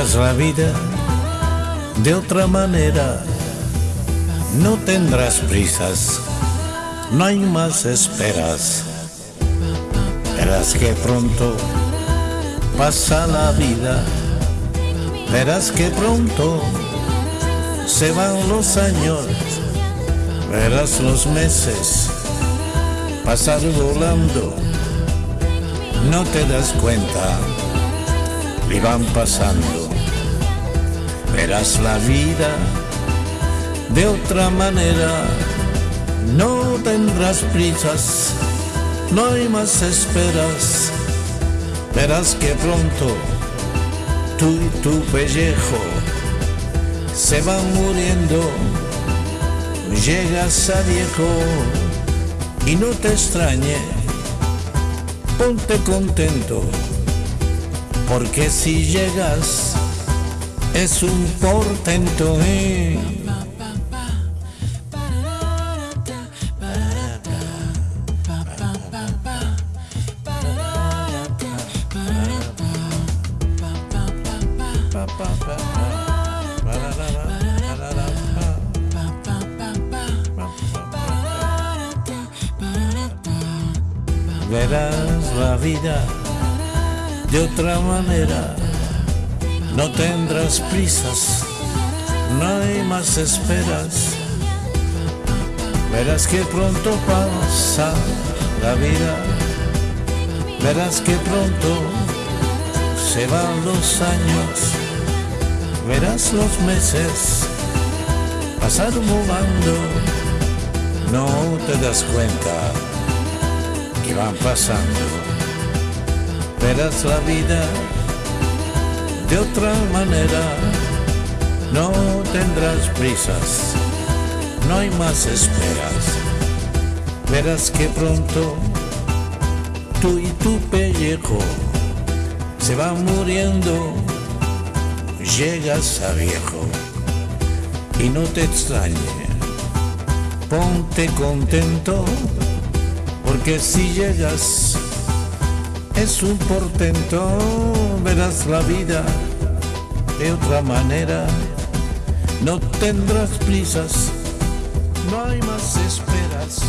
La vida de otra manera, no tendrás prisas, no hay más esperas. Verás que pronto pasa la vida, verás que pronto se van los años, verás los meses pasar volando, no te das cuenta, y van pasando, verás la vida de otra manera, no tendrás prisas, no hay más esperas, verás que pronto tú y tu pellejo se van muriendo, llegas a viejo y no te extrañe, ponte contento, porque si llegas es un portento. ¿eh? Verás la vida de otra manera, no tendrás prisas, no hay más esperas. Verás que pronto pasa la vida, verás que pronto se van los años, verás los meses pasar volando, no te das cuenta que van pasando. Verás la vida de otra manera, no tendrás prisas, no hay más esperas. Verás que pronto tú y tu pellejo se van muriendo, llegas a viejo y no te extrañe, ponte contento porque si llegas es un portento, verás la vida de otra manera, no tendrás prisas, no hay más esperas.